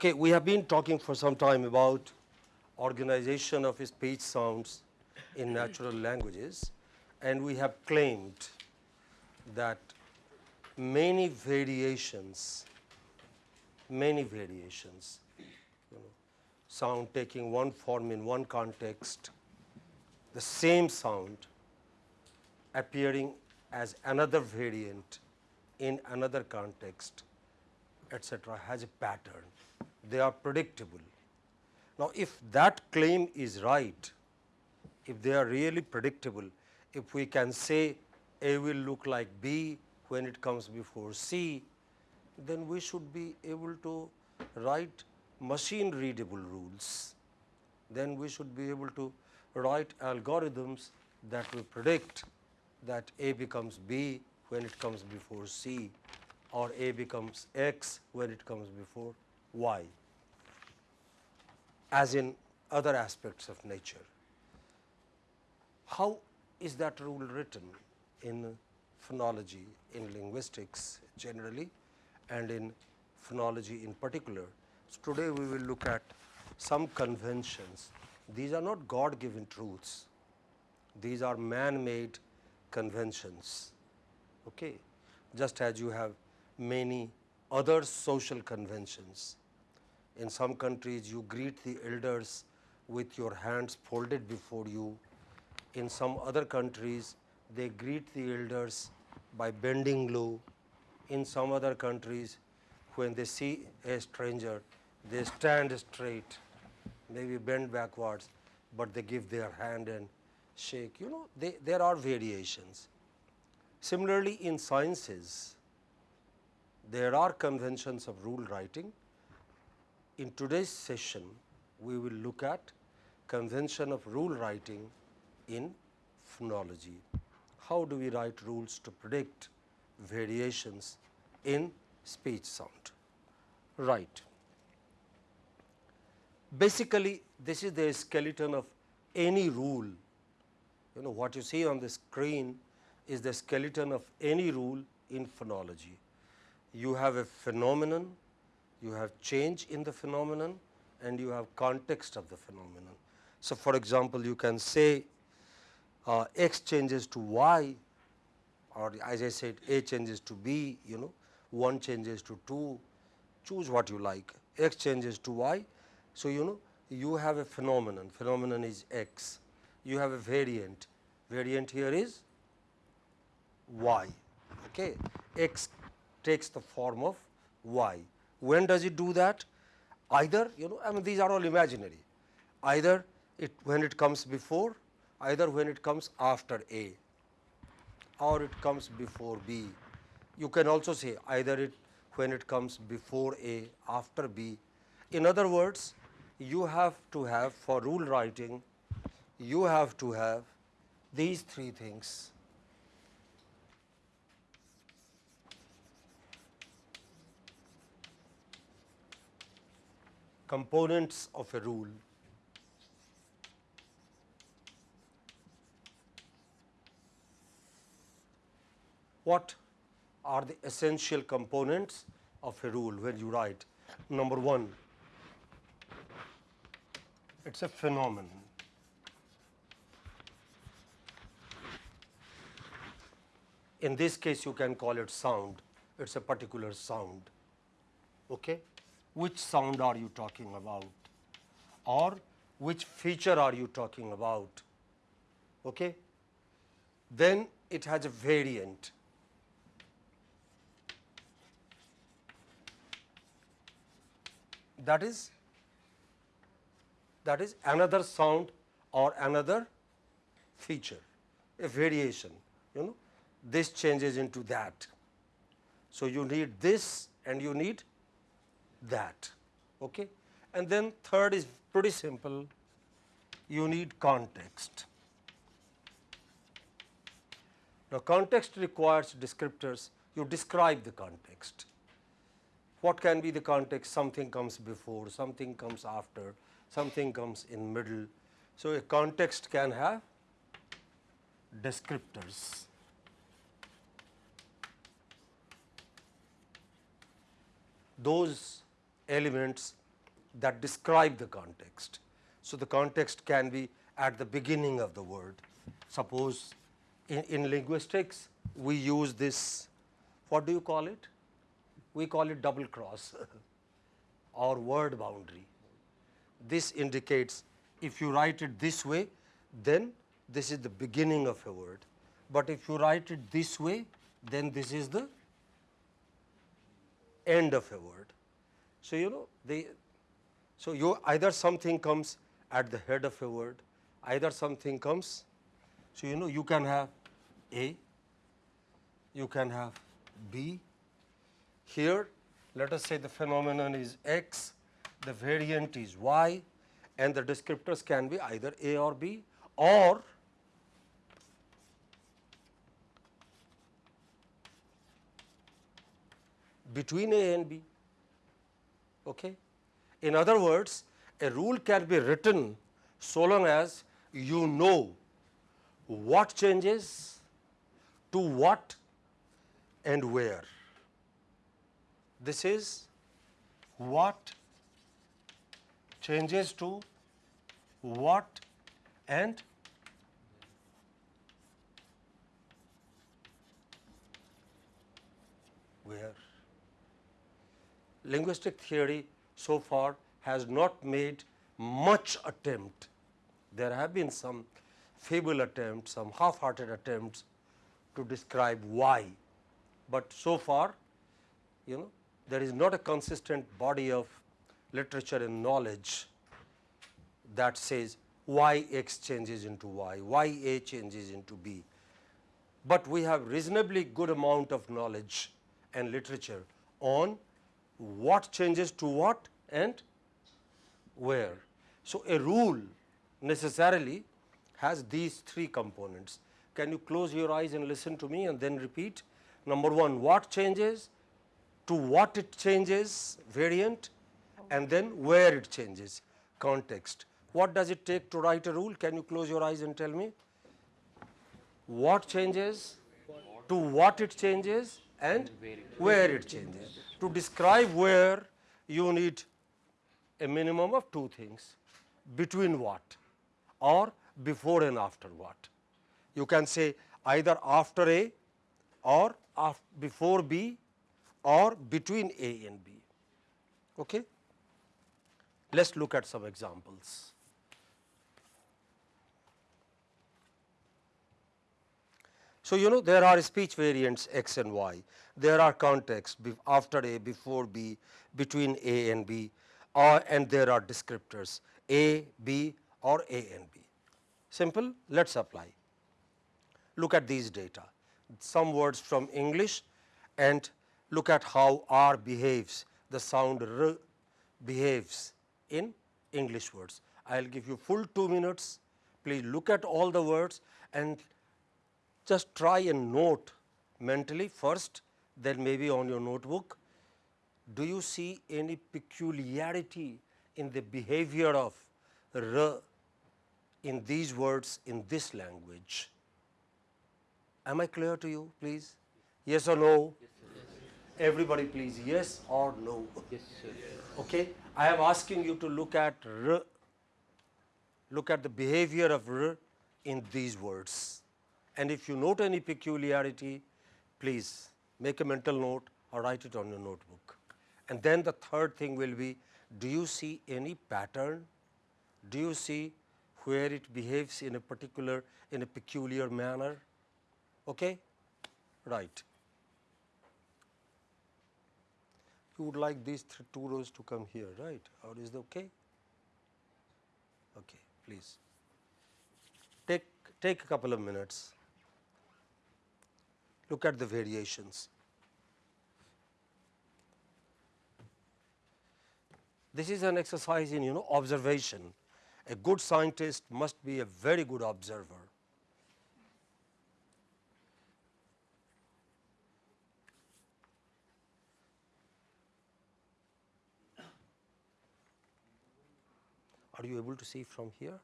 Okay, we have been talking for some time about organization of speech sounds in natural languages and we have claimed that many variations, many variations, you know, sound taking one form in one context, the same sound appearing as another variant in another context etc., has a pattern. They are predictable. Now, if that claim is right, if they are really predictable, if we can say A will look like B when it comes before C, then we should be able to write machine readable rules. Then we should be able to write algorithms that will predict that A becomes B when it comes before C or A becomes X when it comes before Y as in other aspects of nature. How is that rule written in phonology, in linguistics generally and in phonology in particular? So, today we will look at some conventions. These are not God given truths, these are man made conventions. Okay. Just as you have many other social conventions. In some countries you greet the elders with your hands folded before you. In some other countries they greet the elders by bending low. In some other countries when they see a stranger they stand straight, maybe bend backwards, but they give their hand and shake. You know, they, there are variations. Similarly, in sciences, there are conventions of rule writing. In today's session, we will look at convention of rule writing in phonology. How do we write rules to predict variations in speech sound? Right. Basically, this is the skeleton of any rule. You know what you see on the screen is the skeleton of any rule in phonology you have a phenomenon, you have change in the phenomenon and you have context of the phenomenon. So, for example, you can say uh, x changes to y or as I said a changes to b, you know 1 changes to 2, choose what you like, x changes to y. So, you know you have a phenomenon, phenomenon is x, you have a variant, variant here is y, okay. x takes the form of y. When does it do that? Either you know I mean these are all imaginary, either it when it comes before, either when it comes after A or it comes before B. You can also say either it when it comes before A, after B. In other words, you have to have for rule writing, you have to have these three things components of a rule. What are the essential components of a rule when you write? Number one, it is a phenomenon. In this case, you can call it sound, it is a particular sound. Okay? Which sound are you talking about or which feature are you talking about. Okay? Then it has a variant. That is that is another sound or another feature, a variation, you know, this changes into that. So, you need this and you need that. Okay? And then third is pretty simple, you need context. Now, context requires descriptors, you describe the context. What can be the context? Something comes before, something comes after, something comes in middle. So, a context can have descriptors. Those elements that describe the context. So, the context can be at the beginning of the word. Suppose in, in linguistics we use this, what do you call it? We call it double cross or word boundary. This indicates if you write it this way, then this is the beginning of a word. But if you write it this way, then this is the end of a word. So, you know the so you either something comes at the head of a word, either something comes. So, you know you can have A, you can have B. Here let us say the phenomenon is X, the variant is Y and the descriptors can be either A or B or between A and B. Okay? In other words, a rule can be written so long as you know what changes to what and where. This is what changes to what and where linguistic theory so far has not made much attempt. There have been some feeble attempts, some half-hearted attempts to describe why, but so far you know there is not a consistent body of literature and knowledge that says why x changes into y, why a changes into b. But we have reasonably good amount of knowledge and literature on what changes to what and where. So, a rule necessarily has these three components. Can you close your eyes and listen to me and then repeat? Number one, what changes, to what it changes, variant, and then where it changes, context. What does it take to write a rule? Can you close your eyes and tell me? What changes, to what it changes, and where it changes. To describe where you need a minimum of two things between what or before and after what. You can say either after A or before B or between A and B. Okay? Let us look at some examples. So, you know there are speech variants x and y, there are contexts after A, before B, between A and B or and there are descriptors A, B or A and B. Simple, let us apply. Look at these data, some words from English and look at how R behaves, the sound R behaves in English words. I will give you full 2 minutes, please look at all the words and just try and note mentally first then maybe on your notebook. Do you see any peculiarity in the behavior of r in these words in this language? Am I clear to you please? Yes or no? Yes, Everybody please yes or no? Yes sir. Okay. I am asking you to look at r, look at the behavior of r in these words and if you note any peculiarity, please make a mental note or write it on your notebook. And then the third thing will be, do you see any pattern? Do you see where it behaves in a particular, in a peculiar manner? Okay? Right. You would like these two rows to come here, right? Or is it okay? Okay, please. Take, take a couple of minutes look at the variations. This is an exercise in you know observation. A good scientist must be a very good observer. Are you able to see from here?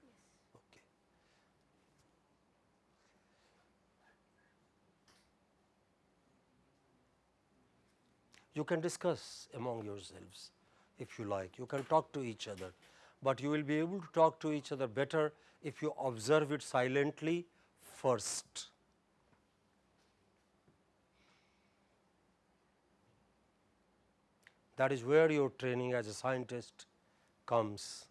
You can discuss among yourselves. if you like. You can talk to each other, but you will be able to talk to each other better if you observe it silently first. That is where your training as a scientist comes.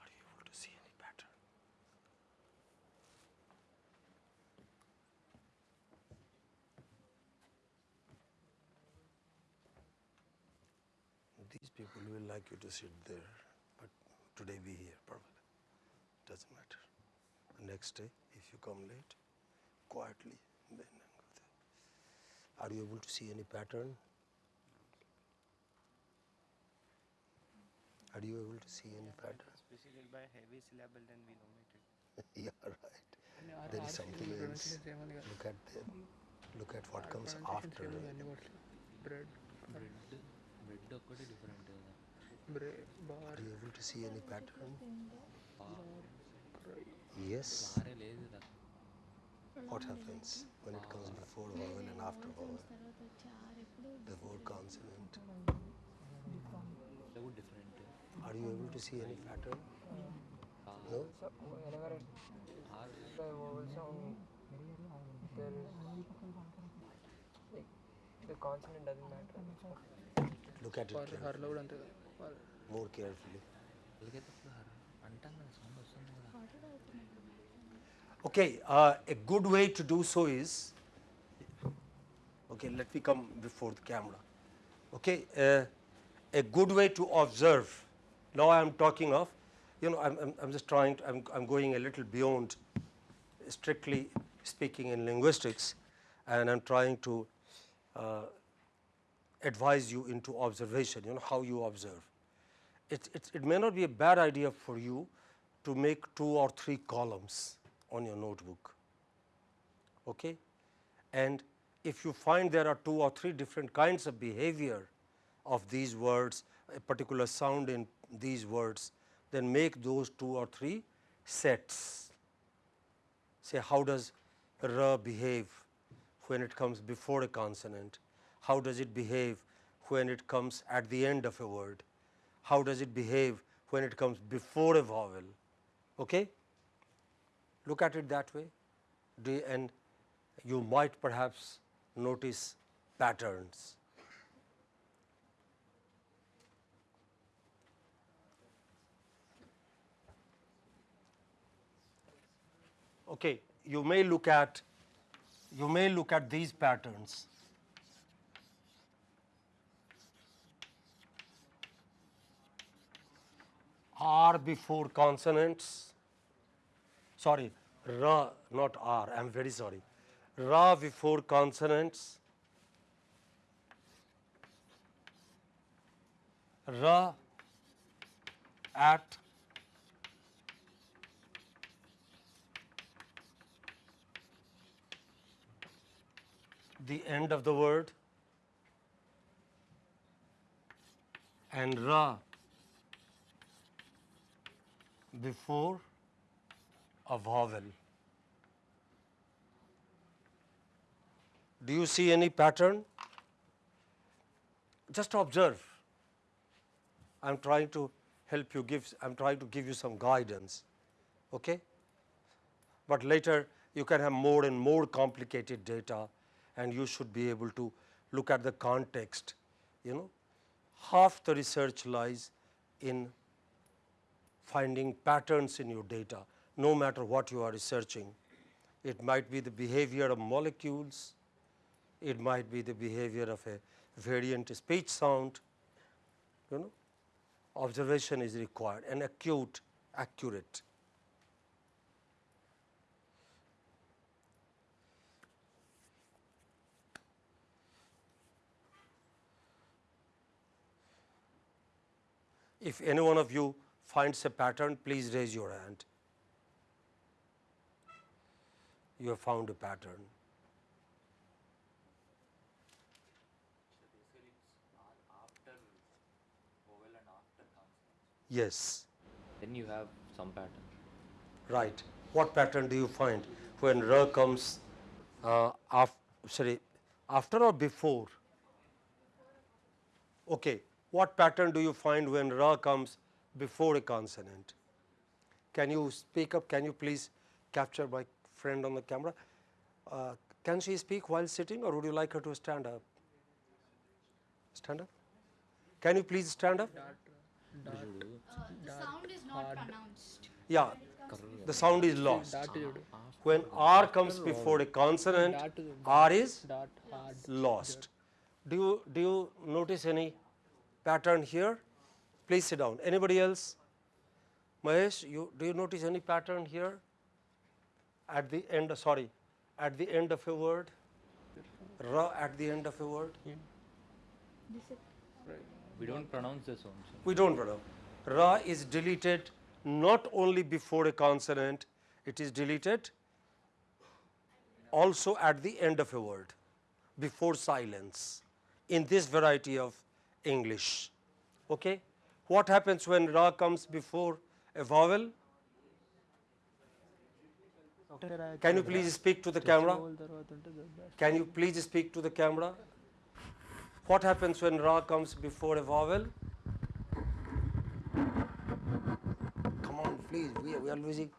Are you able to see any pattern? These people will like you to sit there, but today we here, permanent. Doesn't matter. The next day, if you come late, quietly, then go there. Are you able to see any pattern? Are you able to see any pattern? Especially by heavy syllable, then we yeah, right. No, there is something else. Look at them. Look at what comes after. Bread. Bread. Bread ఒక్కటి different కదా బ్రే bar Are you able to see any pattern? Yes. బారే లేదు కదా What happens when it comes before vowel and after vowel? తర్వాత వచ్చే are ఎప్పుడు Before consonant. కూడా different Are you able to see any pattern? No? whenever the vowel sound there is like the consonant doesn't matter Look at it. And More carefully. Okay, uh, a good way to do so is, okay, let me come before the camera. Okay, uh, a good way to observe. Now I am talking of, you know, I'm, I'm, I'm just trying, to, I'm, I'm going a little beyond strictly speaking in linguistics and I'm trying to uh, advise you into observation, you know, how you observe. It, it, it may not be a bad idea for you to make two or three columns on your notebook. Okay? And if you find there are two or three different kinds of behavior of these words, a particular sound in these words, then make those two or three sets. Say, how does r behave when it comes before a consonant? How does it behave when it comes at the end of a word? How does it behave when it comes before a vowel? Okay? Look at it that way, and you might perhaps notice patterns. Okay, you may look at you may look at these patterns. R before consonants, sorry, ra, not R, I am very sorry. Ra before consonants, ra at the end of the word. And ra before a vowel. Do you see any pattern? Just observe. I am trying to help you give, I am trying to give you some guidance. Okay? But later you can have more and more complicated data and you should be able to look at the context. You know, half the research lies in finding patterns in your data, no matter what you are researching. It might be the behavior of molecules, it might be the behavior of a variant speech sound, you know observation is required and acute accurate. If any one of you finds a pattern, please raise your hand. You have found a pattern. Yes, Then you have some pattern. right. What pattern do you find when R comes uh, af sorry, after or before? Okay. What pattern do you find when R comes before a consonant. Can you speak up? Can you please capture my friend on the camera? Uh, can she speak while sitting or would you like her to stand up? Stand up? Can you please stand up? Uh, the sound is not pronounced. Yeah, the sound is lost. When R comes before a consonant, R is lost. Do you, do you notice any pattern here? Please sit down. Anybody else? Mahesh, you, do you notice any pattern here? At the end, sorry, at the end of a word? Ra at the end of a word? This is We don't pronounce the sound. so- We don't pronounce. Ra is deleted not only before a consonant, it is deleted also at the end of a word, before silence, in this variety of English. Okay? what happens when ra comes before a vowel? Can you please speak to the camera? Can you please speak to the camera? What happens when ra comes before a vowel? Come on, please, we are, we are losing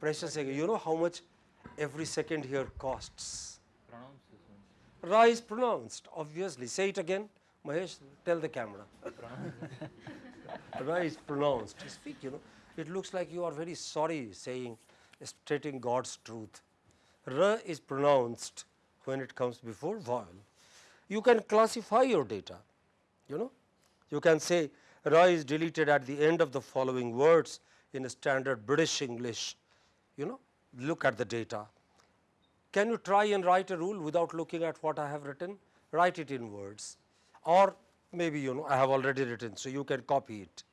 precious seconds. You know how much every second here costs. Ra is pronounced, obviously. Say it again, Mahesh, tell the camera. Ra is pronounced. Speak, you know. It looks like you are very sorry saying, stating God's truth. R is pronounced when it comes before vowel. You can classify your data, you know. You can say Ra is deleted at the end of the following words in a standard British English, you know. Look at the data. Can you try and write a rule without looking at what I have written? Write it in words or maybe you know I have already written, so you can copy it.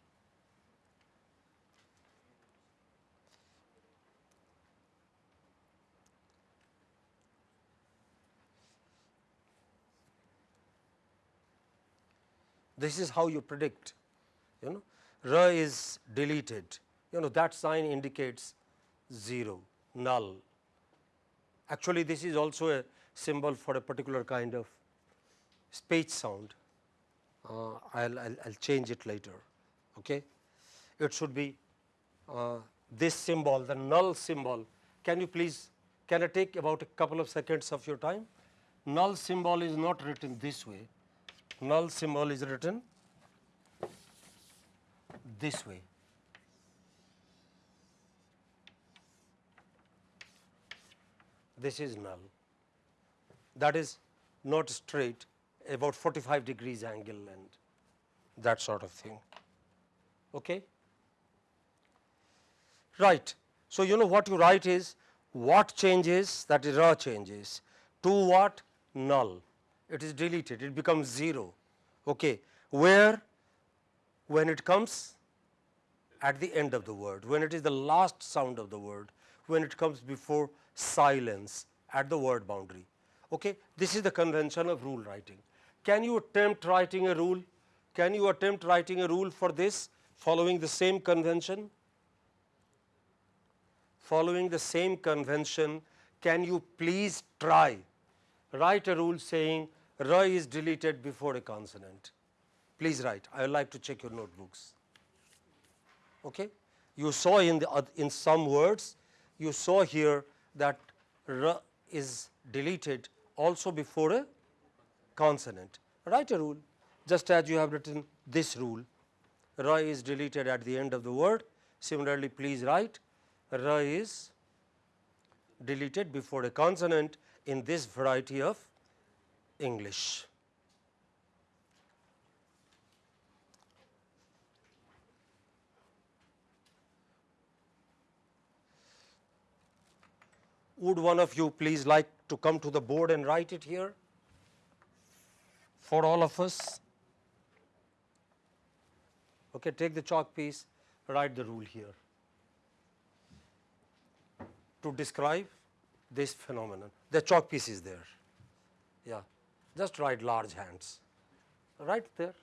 This is how you predict, you know, R is deleted, you know that sign indicates 0, null. Actually, this is also a symbol for a particular kind of speech sound. Uh, I'll, I'll, I'll change it later. Okay, it should be uh, this symbol, the null symbol. Can you please? Can I take about a couple of seconds of your time? Null symbol is not written this way. Null symbol is written this way. This is null. That is not straight, about 45 degrees angle and that sort of thing. Okay? Right. So, you know what you write is what changes that is ra changes to what null it is deleted it becomes 0 okay where when it comes at the end of the word when it is the last sound of the word when it comes before silence at the word boundary. Okay this is the convention of rule writing. Can you attempt writing a rule? Can you attempt writing a rule for this following the same convention? Following the same convention, can you please try? Write a rule saying R is deleted before a consonant? Please write. I would like to check your notebooks. Okay? You saw in the in some words, you saw here that R is deleted also before a consonant. Write a rule, just as you have written this rule. R is deleted at the end of the word. Similarly, please write R is deleted before a consonant in this variety of English. Would one of you please like to come to the board and write it here for all of us? Okay, take the chalk piece, write the rule here to describe this phenomenon. The chalk piece is there. Yeah just write large hands. Right there.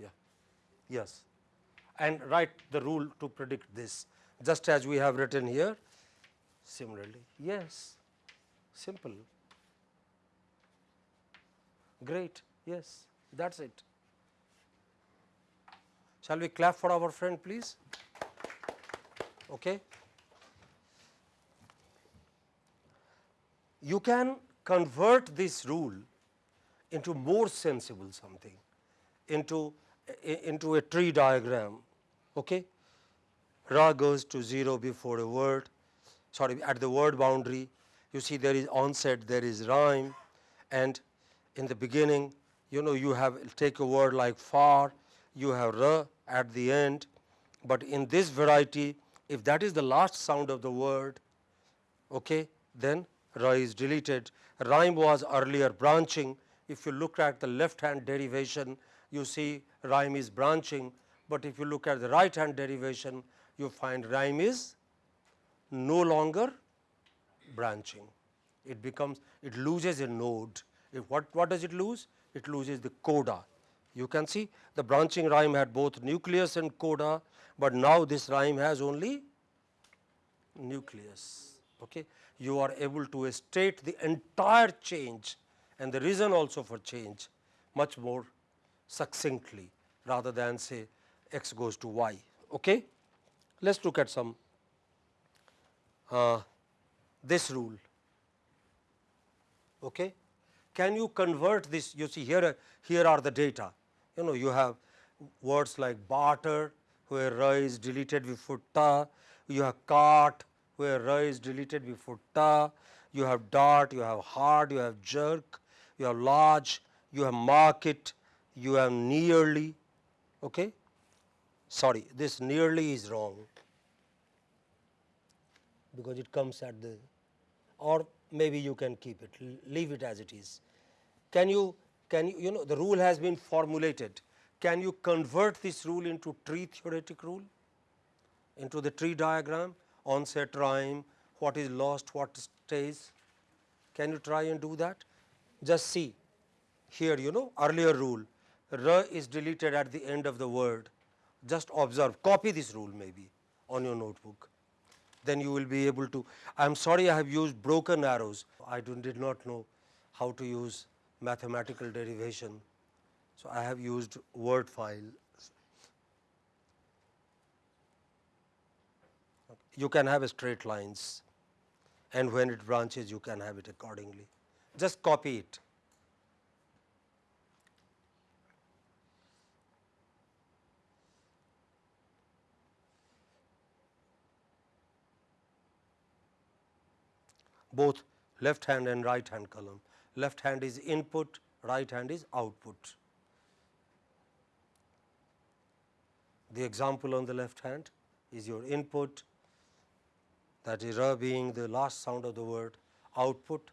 Yeah. Yes. And write the rule to predict this, just as we have written here. Similarly, yes. Simple. Great. Yes. That's it. Shall we clap for our friend, please? Okay. You can convert this rule into more sensible something, into, into a tree diagram. Okay? Ra goes to 0 before a word, sorry, at the word boundary. You see there is onset, there is rhyme, and in the beginning, you know, you have take a word like far, you have ra at the end, but in this variety, if that is the last sound of the word, okay, then ra is deleted. Rhyme was earlier branching. If you look at the left hand derivation, you see rhyme is branching, but if you look at the right hand derivation, you find rhyme is no longer branching. It becomes, it loses a node. If what, what does it lose? It loses the coda. You can see the branching rhyme had both nucleus and coda, but now this rhyme has only nucleus. Okay. You are able to state the entire change and the reason also for change much more succinctly rather than say x goes to y. Okay. Let us look at some uh, this rule. Okay. Can you convert this? You see here, here are the data. You know, you have words like barter, where ra is deleted before ta. You have cart, where ra is deleted before ta. You have dart, you have hard, you have jerk, you have large, you have market, you have nearly. Okay. Sorry, this nearly is wrong. Because it comes at the or maybe you can keep it leave it as it is. Can you can you you know the rule has been formulated. Can you convert this rule into tree theoretic rule? Into the tree diagram? Onset rhyme what is lost what stays? Can you try and do that just see here you know earlier rule r is deleted at the end of the word just observe copy this rule maybe on your notebook then you will be able to. I am sorry I have used broken arrows. I do, did not know how to use mathematical derivation. So, I have used word file. You can have straight lines and when it branches you can have it accordingly. Just copy it. both left hand and right hand column. Left hand is input, right hand is output. The example on the left hand is your input that is ra being the last sound of the word, output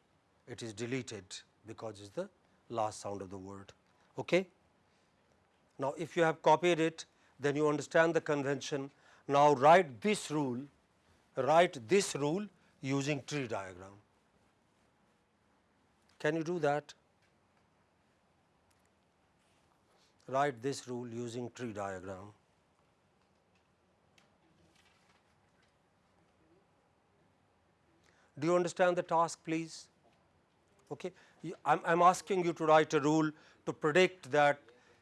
it is deleted because it is the last sound of the word. Okay? Now, if you have copied it, then you understand the convention. Now, write this rule, write this rule using tree diagram. Can you do that? Write this rule using tree diagram. Do you understand the task please? Okay. I am asking you to write a rule to predict that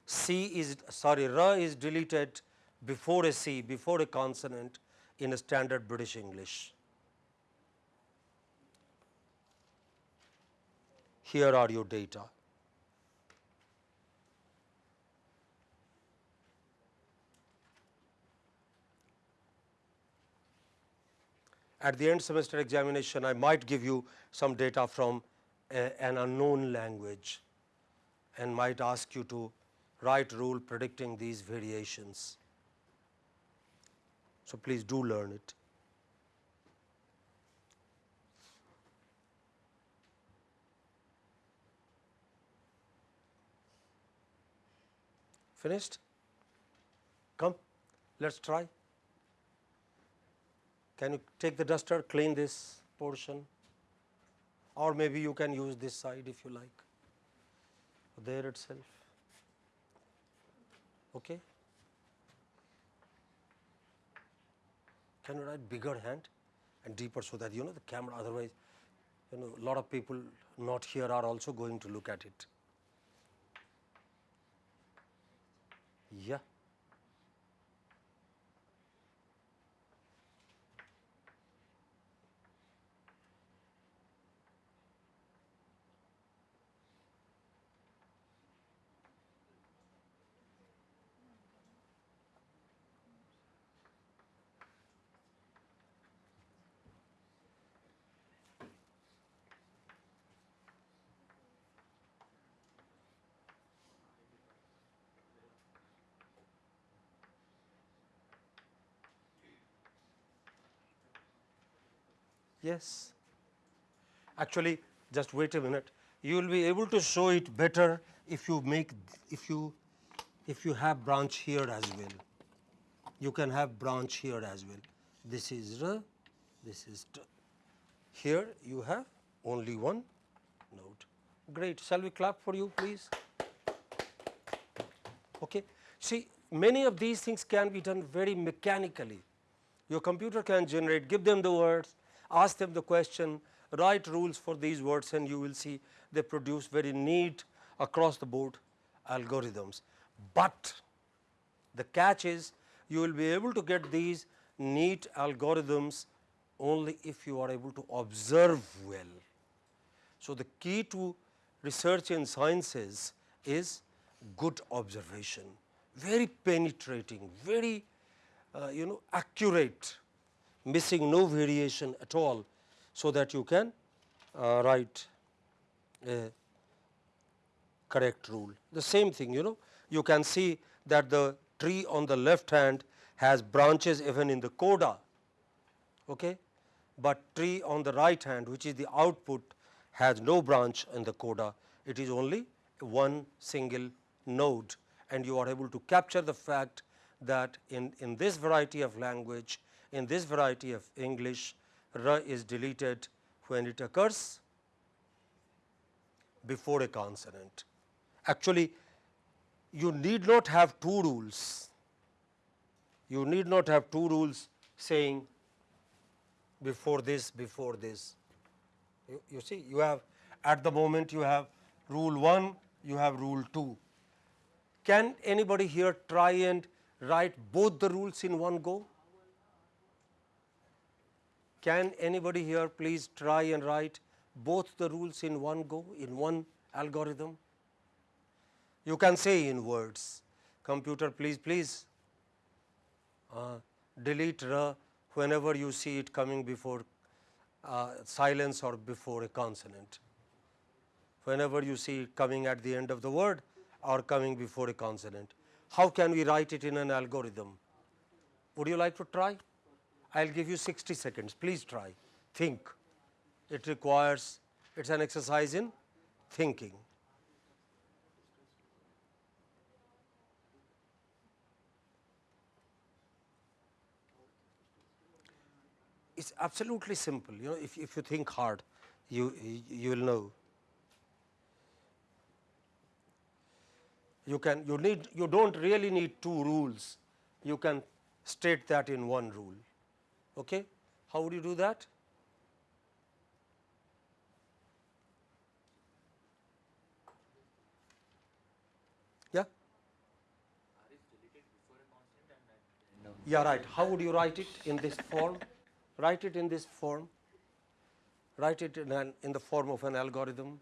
C is sorry ra is deleted before a C before a consonant in a standard British English. Here are your data. At the end semester examination, I might give you some data from an unknown language and might ask you to write rule predicting these variations. So, please do learn it. Finished? Come, let us try. Can you take the duster, clean this portion? Or maybe you can use this side if you like, there itself. Okay. Can you write bigger hand and deeper so that you know the camera otherwise you know a lot of people not here are also going to look at it. Yeah. Yes. Actually, just wait a minute. You will be able to show it better if you make if you if you have branch here as well. You can have branch here as well. This is R, this is T. Here you have only one node. Great. Shall we clap for you, please? Okay. See, many of these things can be done very mechanically. Your computer can generate, give them the words, ask them the question, write rules for these words and you will see they produce very neat across the board algorithms. But the catch is you will be able to get these neat algorithms only if you are able to observe well. So, the key to research in sciences is good observation, very penetrating, very uh, you know accurate missing no variation at all. So, that you can uh, write a correct rule. The same thing you know you can see that the tree on the left hand has branches even in the coda, okay? but tree on the right hand which is the output has no branch in the coda, it is only one single node and you are able to capture the fact that in, in this variety of language in this variety of English, r is deleted when it occurs before a consonant. Actually, you need not have two rules. You need not have two rules saying before this, before this. You, you see, you have at the moment you have rule 1, you have rule 2. Can anybody here try and write both the rules in one go? Can anybody here please try and write both the rules in one go, in one algorithm? You can say in words, computer please, please uh, delete whenever you see it coming before uh, silence or before a consonant. Whenever you see it coming at the end of the word or coming before a consonant. How can we write it in an algorithm? Would you like to try? I will give you 60 seconds, please try, think. It requires, it is an exercise in thinking. It is absolutely simple, you know, if, if you think hard, you, you will know. You can, you need, you do not really need two rules, you can state that in one rule. Okay. How would you do that? Yeah. Yeah, right. How would you write it in this form? write it in this form. Write it in, an, in the form of an algorithm.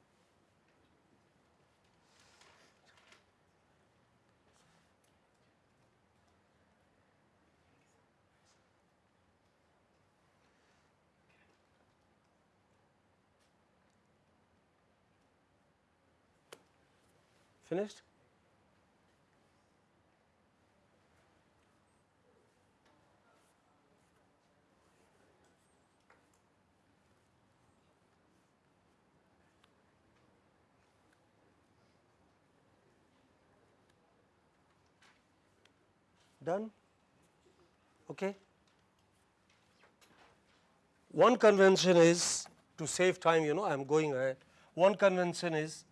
Finished? Done? Okay. One convention is to save time, you know, I am going ahead. One convention is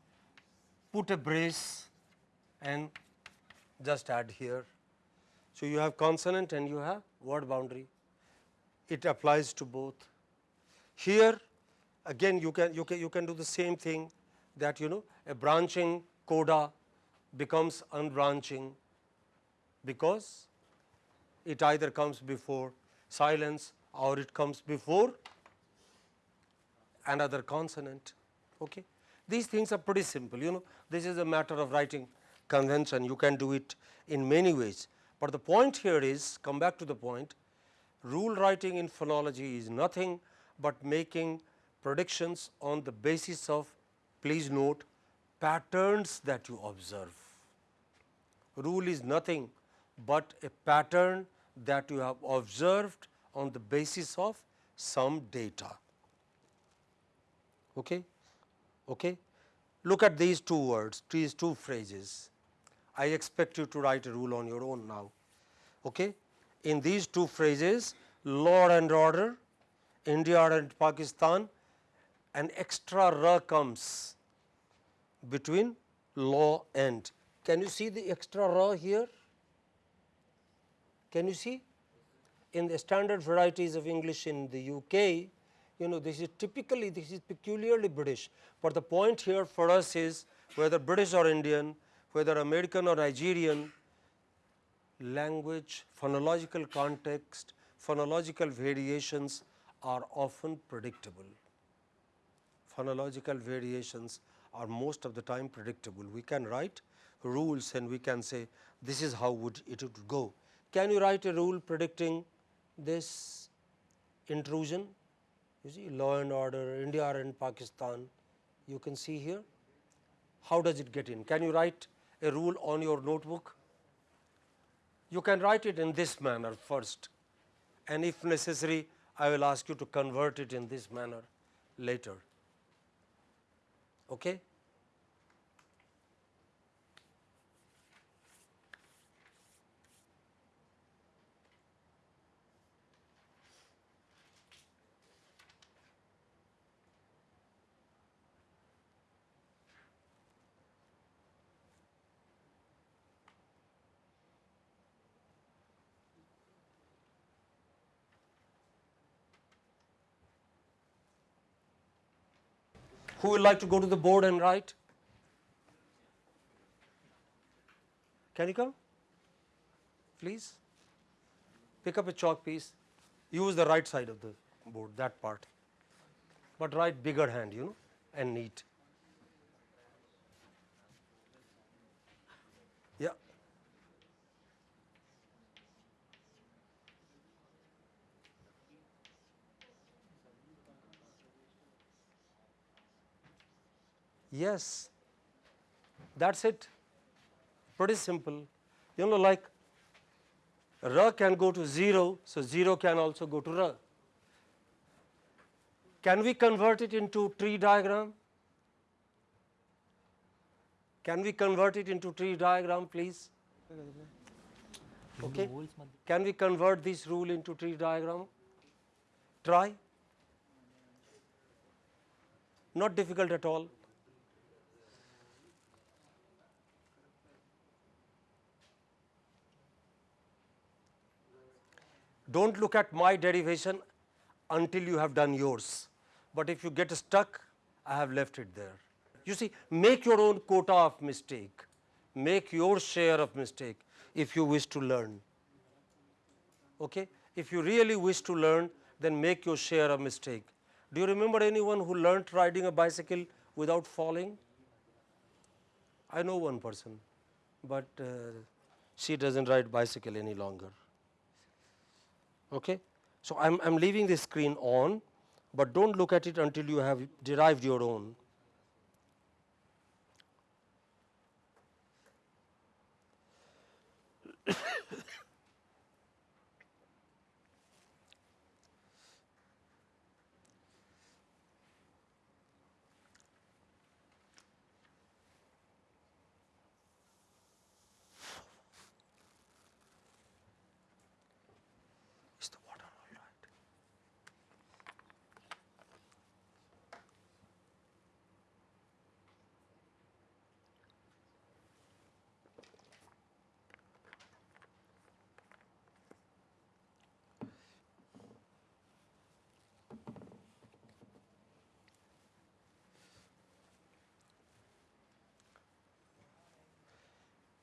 put a brace and just add here. So, you have consonant and you have word boundary. It applies to both. Here again you can you can you can do the same thing that you know a branching coda becomes unbranching because it either comes before silence or it comes before another consonant. Okay. These things are pretty simple, you know, this is a matter of writing convention, you can do it in many ways. But the point here is, come back to the point, rule writing in phonology is nothing but making predictions on the basis of, please note, patterns that you observe. Rule is nothing but a pattern that you have observed on the basis of some data. Okay? Okay? Look at these two words, these two phrases. I expect you to write a rule on your own now. Okay? In these two phrases, law and order, India and Pakistan, an extra r comes between law and. Can you see the extra r here? Can you see? In the standard varieties of English in the UK, you know this is typically this is peculiarly British, but the point here for us is whether British or Indian, whether American or Nigerian, language, phonological context, phonological variations are often predictable. Phonological variations are most of the time predictable. We can write rules and we can say this is how would it would go. Can you write a rule predicting this intrusion? You see law and order, India and Pakistan, you can see here. How does it get in? Can you write a rule on your notebook? You can write it in this manner first and if necessary I will ask you to convert it in this manner later. Okay? Who would like to go to the board and write? Can you come? Please pick up a chalk piece, use the right side of the board, that part, but write bigger hand, you know, and neat. Yes, that is it, pretty simple. You know like R can go to 0, so 0 can also go to R. Can we convert it into tree diagram? Can we convert it into tree diagram please? Okay. Can we convert this rule into tree diagram? Try. Not difficult at all. Do not look at my derivation until you have done yours, but if you get stuck I have left it there. You see make your own quota of mistake, make your share of mistake if you wish to learn. Okay? If you really wish to learn then make your share of mistake. Do you remember anyone who learnt riding a bicycle without falling? I know one person, but uh, she does not ride bicycle any longer. Okay. So, I am leaving the screen on, but do not look at it until you have derived your own.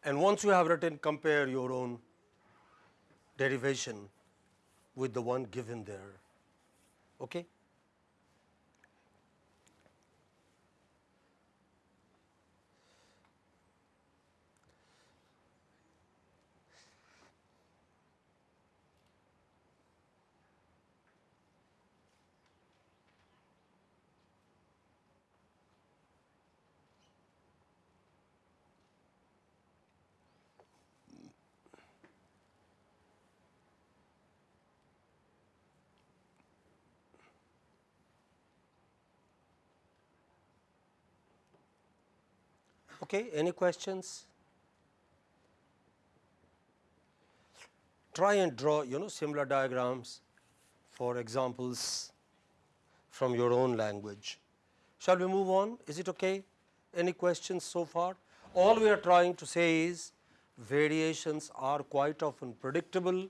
And once you have written, compare your own derivation with the one given there. Okay? Okay, any questions? Try and draw you know similar diagrams for examples from your own language. Shall we move on? Is it okay? Any questions so far? All we are trying to say is variations are quite often predictable,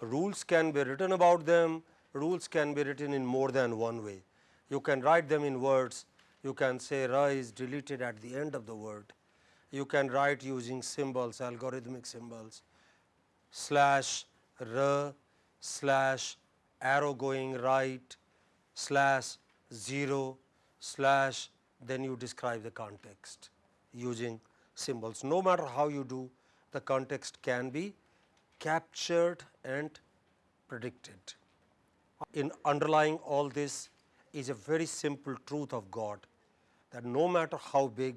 rules can be written about them, rules can be written in more than one way. You can write them in words, you can say ra is deleted at the end of the word. You can write using symbols, algorithmic symbols, slash r slash arrow going right slash 0 slash then you describe the context using symbols. No matter how you do the context can be captured and predicted. In underlying all this is a very simple truth of God that no matter how big,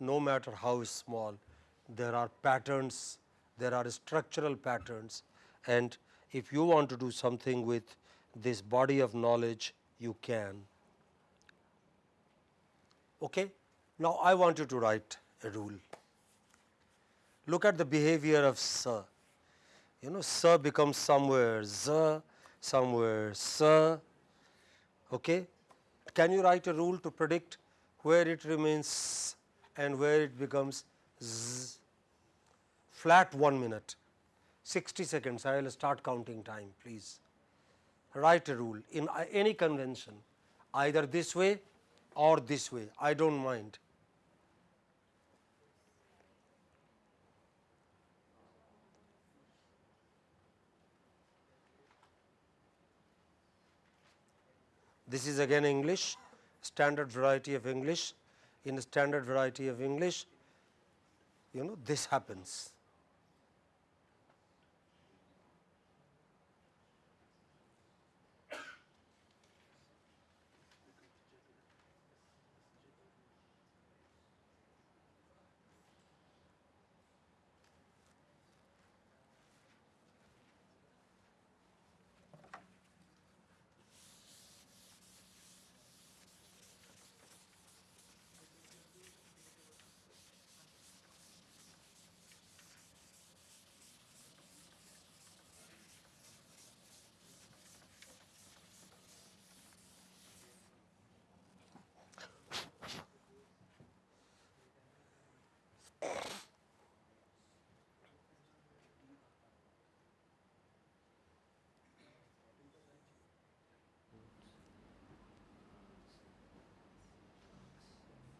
no matter how small, there are patterns, there are structural patterns and if you want to do something with this body of knowledge, you can. Okay? Now, I want you to write a rule. Look at the behavior of sa. You know, sa becomes somewhere za, somewhere sa. Okay? Can you write a rule to predict where it remains and where it becomes z? Flat 1 minute, 60 seconds, I will start counting time, please. Write a rule in uh, any convention, either this way or this way, I do not mind. This is again English, standard variety of English. In a standard variety of English, you know this happens.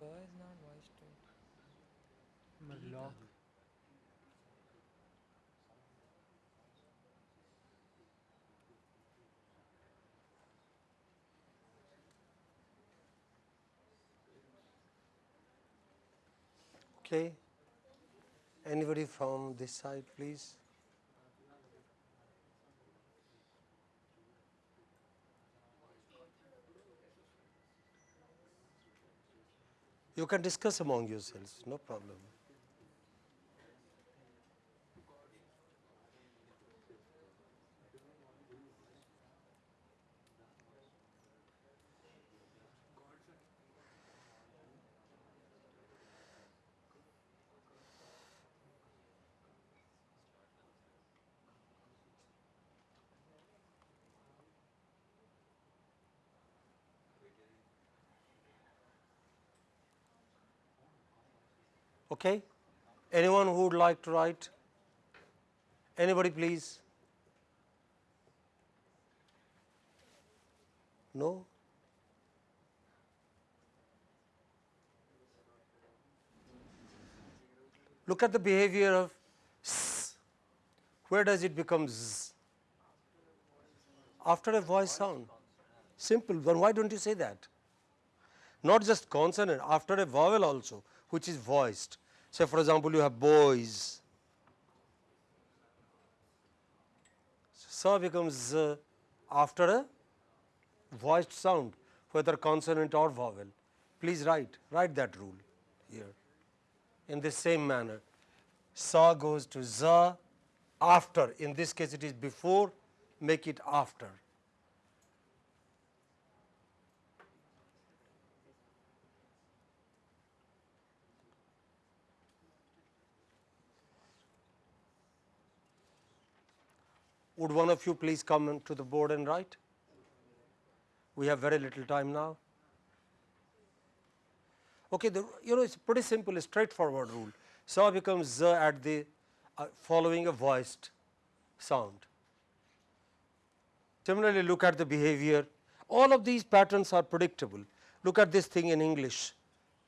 Why is not voice to Lock. Okay. Anybody from this side, please? You can discuss among yourselves, no problem. Okay. Anyone who would like to write? Anybody please? No? Look at the behavior of s. Where does it become z? After a voice sound. Simple. Then why don't you say that? Not just consonant, after a vowel also, which is voiced. Say for example, you have boys. Sa becomes z after a voiced sound, whether consonant or vowel. Please write, write that rule here. In the same manner, sa goes to za after, in this case it is before, make it after. Would one of you please come to the board and write? We have very little time now. Okay, the, you know it's pretty simple, straightforward rule. Sa becomes z at the uh, following a voiced sound. Similarly, look at the behavior. All of these patterns are predictable. Look at this thing in English.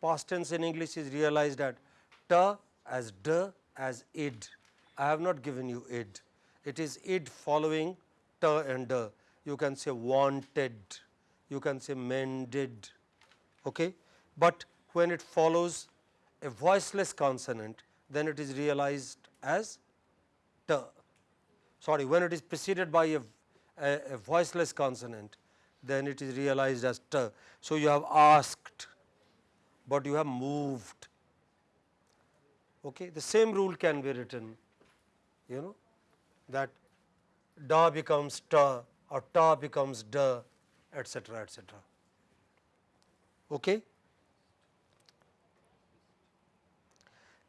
Past tense in English is realized at ta as d as id. I have not given you id. It is id following ta and d. You can say wanted, you can say mended. Okay? But when it follows a voiceless consonant, then it is realized as t. Sorry, when it is preceded by a, a, a voiceless consonant, then it is realized as t. So, you have asked, but you have moved. Okay? The same rule can be written, you know, that da becomes ta or ta becomes da, etc., etc. Okay?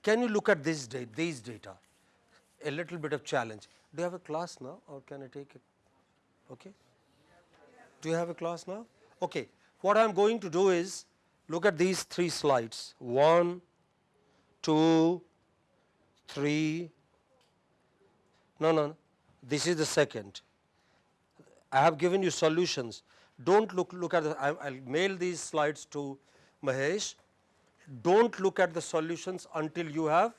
Can you look at this these data? A little bit of challenge. Do you have a class now or can I take it? Okay. Do you have a class now? Okay. What I am going to do is look at these three slides. One, two, three. No, no, no. This is the second. I have given you solutions. Don't look look at the. I, I'll mail these slides to Mahesh don't look at the solutions until you have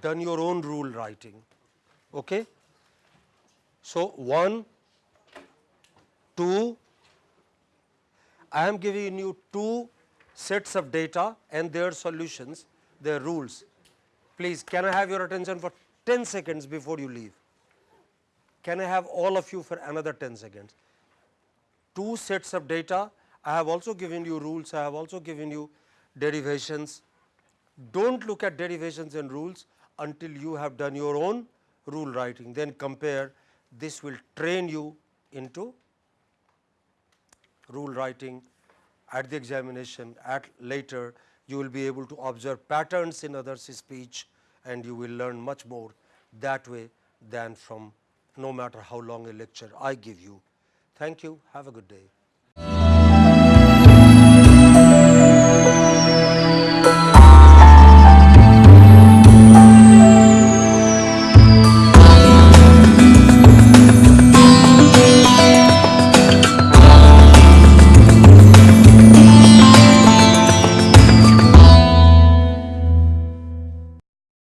done your own rule writing. Okay? So, 1, 2, I am giving you two sets of data and their solutions, their rules. Please, can I have your attention for 10 seconds before you leave? Can I have all of you for another 10 seconds? Two sets of data, I have also given you rules, I have also given you derivations. Do not look at derivations and rules until you have done your own rule writing, then compare this will train you into rule writing at the examination at later you will be able to observe patterns in others speech and you will learn much more that way than from no matter how long a lecture I give you. Thank you. Have a good day.